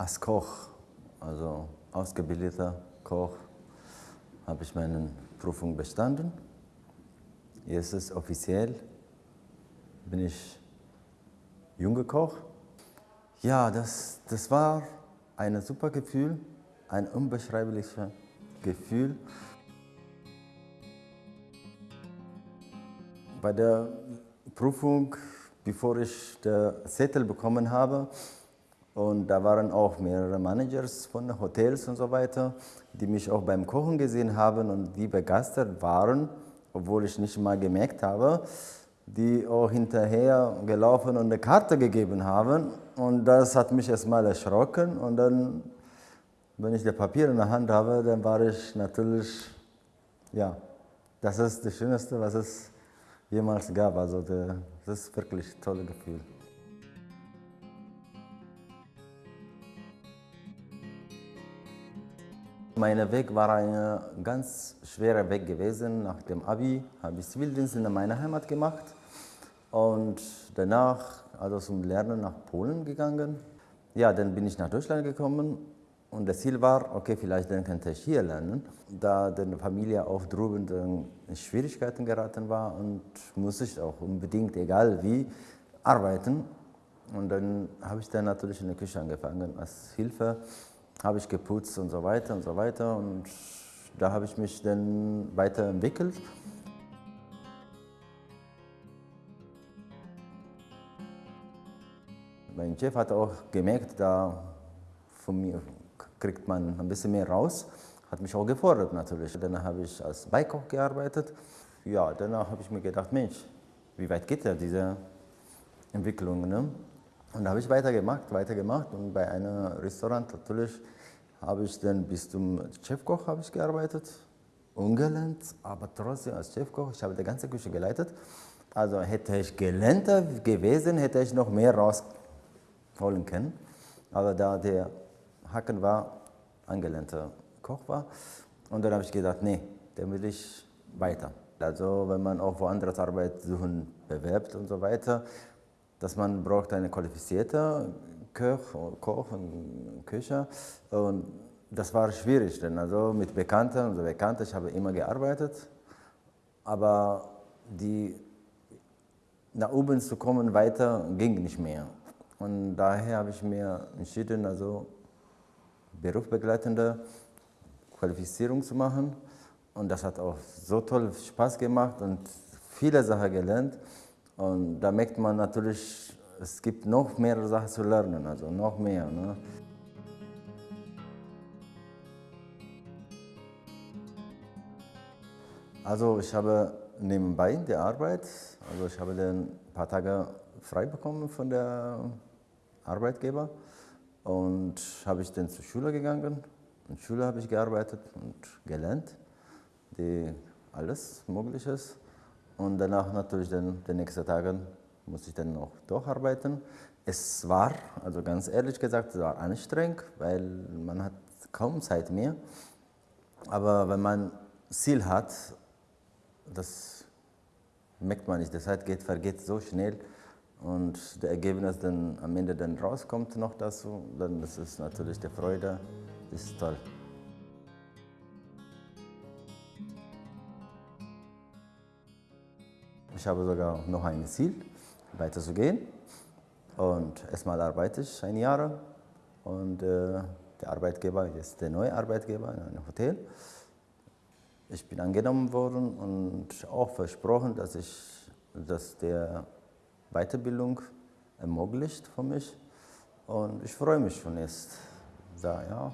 Als Koch, also ausgebildeter Koch, habe ich meine Prüfung bestanden. Jetzt ist offiziell, bin ich junger Koch. Ja, das, das war ein super Gefühl, ein unbeschreibliches Gefühl. Bei der Prüfung, bevor ich den Zettel bekommen habe, und da waren auch mehrere Managers von Hotels und so weiter, die mich auch beim Kochen gesehen haben und die begeistert waren, obwohl ich nicht mal gemerkt habe, die auch hinterher gelaufen und eine Karte gegeben haben. Und das hat mich erstmal erschrocken. Und dann, wenn ich das Papier in der Hand habe, dann war ich natürlich, ja, das ist das Schönste, was es jemals gab. Also das ist wirklich ein tolles Gefühl. Mein Weg war ein ganz schwerer Weg gewesen. Nach dem Abi habe ich Zivildienst in meiner Heimat gemacht und danach also zum Lernen nach Polen gegangen. Ja, dann bin ich nach Deutschland gekommen und das Ziel war, okay, vielleicht dann könnte ich hier lernen. Da die Familie auch drüben in Schwierigkeiten geraten war und musste ich auch unbedingt, egal wie, arbeiten. Und dann habe ich dann natürlich in der Küche angefangen als Hilfe habe ich geputzt und so weiter und so weiter. Und da habe ich mich dann weiterentwickelt. Mein Chef hat auch gemerkt, da von mir kriegt man ein bisschen mehr raus, hat mich auch gefordert natürlich. Dann habe ich als Beikoch gearbeitet. Ja, danach habe ich mir gedacht, Mensch, wie weit geht ja diese Entwicklung? Ne? Und da habe ich weitergemacht, weitergemacht und bei einem Restaurant natürlich habe ich dann bis zum Chefkoch habe ich gearbeitet, ungelernt, aber trotzdem als Chefkoch, ich habe die ganze Küche geleitet. Also hätte ich gelernter gewesen, hätte ich noch mehr rausholen können. Aber da der Hacken war, angelernter Koch war, und dann habe ich gedacht, nee, dann will ich weiter. Also wenn man auch woanders Arbeit suchen bewerbt und so weiter, dass man braucht eine qualifizierte Koch, Koch und Küche und das war schwierig, denn also mit Bekannten und so Bekannten, ich habe immer gearbeitet, aber die nach oben zu kommen weiter ging nicht mehr. Und daher habe ich mir entschieden, also berufsbegleitende Qualifizierung zu machen. Und das hat auch so toll Spaß gemacht und viele Sachen gelernt. Und da merkt man natürlich, es gibt noch mehr Sachen zu lernen, also noch mehr. Ne? Also ich habe nebenbei die Arbeit, also ich habe dann ein paar Tage frei bekommen von der Arbeitgeber und habe ich dann zur Schule gegangen. In der Schule habe ich gearbeitet und gelernt, die alles Mögliche. Und danach natürlich dann die nächsten Tage musste ich dann noch durcharbeiten. Es war, also ganz ehrlich gesagt, es war anstrengend, weil man hat kaum Zeit mehr. Aber wenn man Ziel hat, das merkt man nicht. Die Zeit geht, vergeht so schnell und das Ergebnis dann am Ende dann rauskommt noch dazu, dann ist es natürlich die Freude, das ist toll. Ich habe sogar noch ein Ziel, weiterzugehen. Und erstmal arbeite ich ein Jahr und äh, der Arbeitgeber ist der neue Arbeitgeber in einem Hotel. Ich bin angenommen worden und auch versprochen, dass ich dass der Weiterbildung ermöglicht für mich. Und ich freue mich schon jetzt. Da, ja.